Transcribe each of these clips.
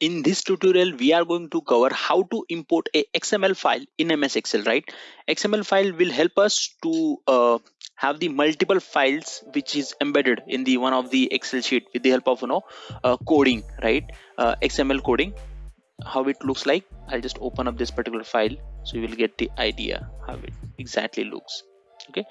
this tutorial we are going to cover how to import a xml file in ms excel right? Xml file will help us to uh, have the multiple files which is embedded in the one of the excel sheet with the help of you know uh, coding right? Uh, xml coding. How it looks like? I'll just open up this particular file so you will get the idea how it exactly looks okay?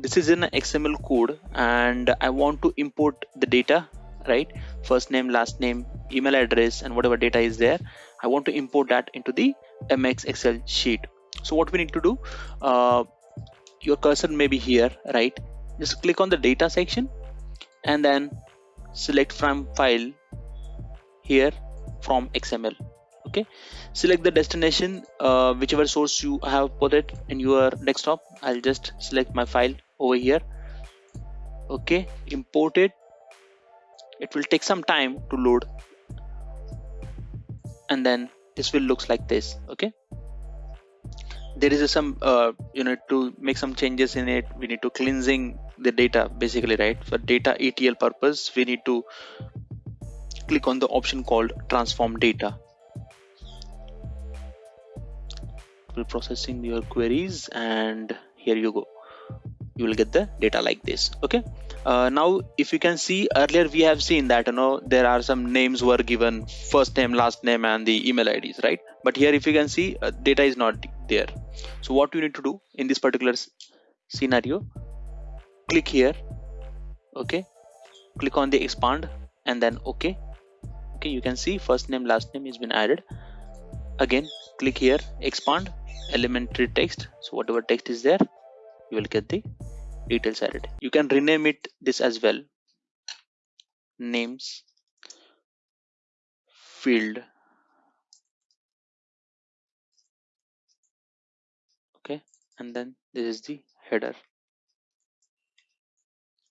This is in xml code and i want to import the data right? First name last name email address and whatever data is there i want to import that into the ms excel sheet. So what we need to do uh, your cursor may be here right? Just click on the data section and then select from file here from xml okay? Select the destination uh, whichever source you have put it in your desktop. I'll just select my file over here okay? Import it. It will take some time to load and then this will looks like this okay? There is some uh, you know to make some changes in it. We need to cleansing the data basically right? For data etl purpose we need to click on the option called transform data. Will processing your queries and here you go you will get the data like this okay? Uh, now if you can see earlier we have seen that you know there are some names were given first name last name and the email ids right? But here if you can see uh, data is not there. So what you need to do in this particular scenario click here okay? Click on the expand and then okay? Okay you can see first name last name has been added. Again click here expand elementary text. So whatever text is there you will get the details added. You can rename it this as well. Names field. Okay and then this is the header.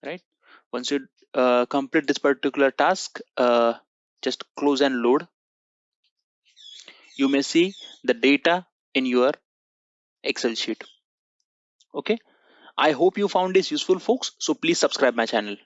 Right? Once you uh, complete this particular task uh, just close and load. You may see the data in your excel sheet. Okay I hope you found this useful folks. So please subscribe my channel.